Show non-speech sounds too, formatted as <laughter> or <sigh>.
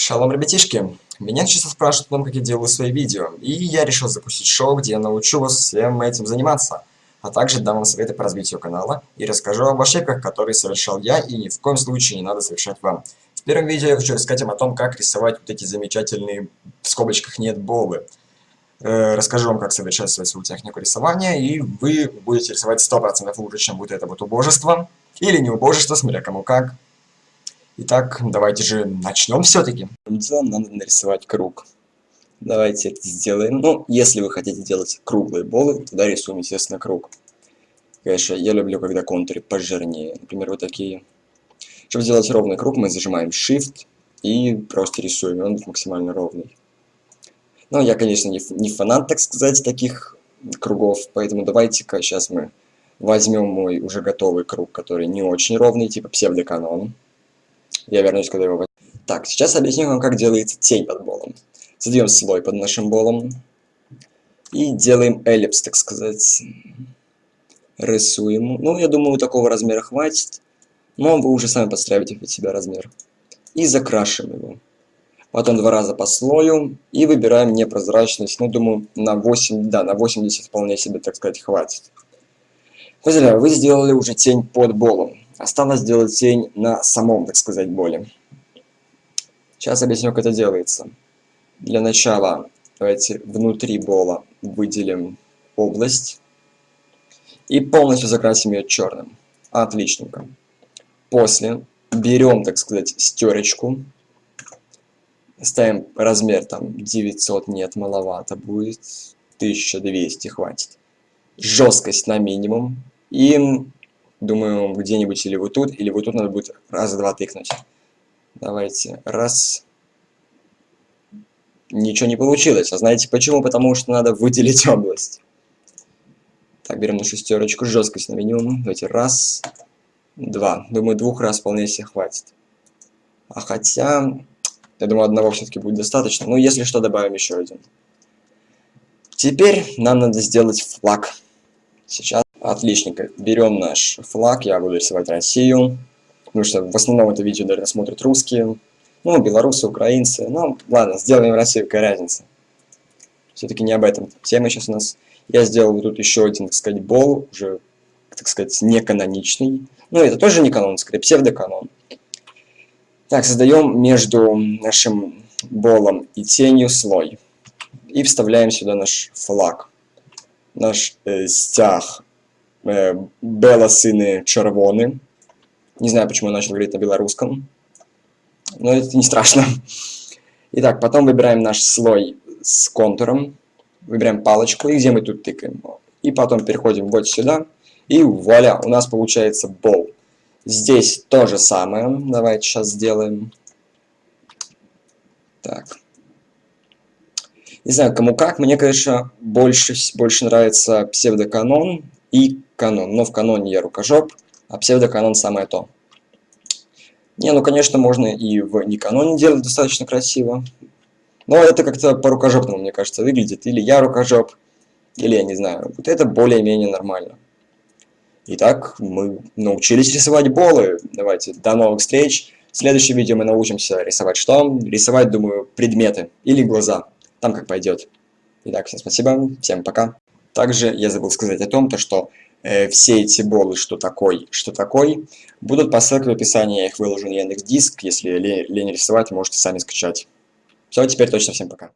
Шалом, ребятишки! Меня часто спрашивают о том, как я делаю свои видео, и я решил запустить шоу, где я научу вас всем этим заниматься, а также дам вам советы по развитию канала и расскажу об ошибках, которые совершал я, и ни в коем случае не надо совершать вам. В первом видео я хочу рассказать вам о том, как рисовать вот эти замечательные, в скобочках нет болы. Э, расскажу вам, как совершенствовать свою технику рисования, и вы будете рисовать 100% лучше, чем вот это вот убожество, или не убожество, смотря кому как. Итак, давайте же начнем все-таки. Делом надо нарисовать круг. Давайте это сделаем. Ну, если вы хотите делать круглые болы, тогда рисуем, естественно, круг. Конечно, я люблю, когда контуры пожирнее. Например, вот такие. Чтобы сделать ровный круг, мы зажимаем Shift и просто рисуем. Он максимально ровный. Но я, конечно, не, не фанат, так сказать, таких кругов. Поэтому давайте-ка сейчас мы возьмем мой уже готовый круг, который не очень ровный, типа псевдоканон. Я вернусь, когда его возьму. Так, сейчас объясню вам, как делается тень под болом. Создаем слой под нашим болом. И делаем эллипс, так сказать. Рисуем. Ну, я думаю, такого размера хватит. Но вы уже сами подстраиваете под себя размер. И закрашиваем его. Потом два раза по слою. И выбираем непрозрачность. Ну, думаю, на 8, да, на 80 вполне себе, так сказать, хватит. Поздравляю, вы сделали уже тень под болом. Осталось сделать тень на самом, так сказать, боле. Сейчас объясню, как это делается. Для начала давайте внутри бола выделим область и полностью закрасим ее черным. Отличненько. После берем, так сказать, стерочку, ставим размер там 900, нет, маловато будет, 1200 хватит. Жесткость на минимум и Думаю, где-нибудь или вот тут, или вот тут надо будет раз два тыкнуть. Давайте. Раз. Ничего не получилось. А знаете почему? Потому что надо выделить <laughs> область. Так, берем на шестерочку. Жесткость на минимум. Давайте. Раз. Два. Думаю, двух раз вполне себе хватит. А хотя... Я думаю, одного все-таки будет достаточно. Но если что, добавим еще один. Теперь нам надо сделать флаг. Сейчас. Отличненько. Берем наш флаг, я буду рисовать Россию. Потому что в основном это видео, наверное, смотрят русские. Ну, белорусы, украинцы. Ну, ладно, сделаем Россию, какая разница. Все-таки не об этом тема сейчас у нас. Я сделал тут еще один, так сказать, бол, уже, так сказать, не каноничный. Ну, это тоже не канон, скорее псевдоканон. Так, создаем между нашим болом и тенью слой. И вставляем сюда наш флаг. Наш э, стяг э, белосыны червоны. Не знаю, почему я начал говорить на белорусском. Но это не страшно. Итак, потом выбираем наш слой с контуром. Выбираем палочку, и где мы тут тыкаем. И потом переходим вот сюда. И вуаля, у нас получается бол. Здесь то же самое. Давайте сейчас сделаем. Так. Не знаю, кому как. Мне, конечно, больше, больше нравится псевдоканон и канон. Но в каноне я рукожоп, а псевдоканон самое то. Не, ну конечно можно и в не каноне делать достаточно красиво. Но это как-то по-рукожопному, мне кажется, выглядит. Или я рукожоп, или я не знаю. Вот это более-менее нормально. Итак, мы научились рисовать болы. Давайте, до новых встреч. В следующем видео мы научимся рисовать что? Рисовать, думаю, предметы или глаза. Там как пойдет. Итак, всем спасибо, всем пока. Также я забыл сказать о том, то, что э, все эти болы, что такой, что такой, будут по ссылке в описании, я их выложу на Яндекс.Диск, если лень рисовать, можете сами скачать. Все, теперь точно всем пока.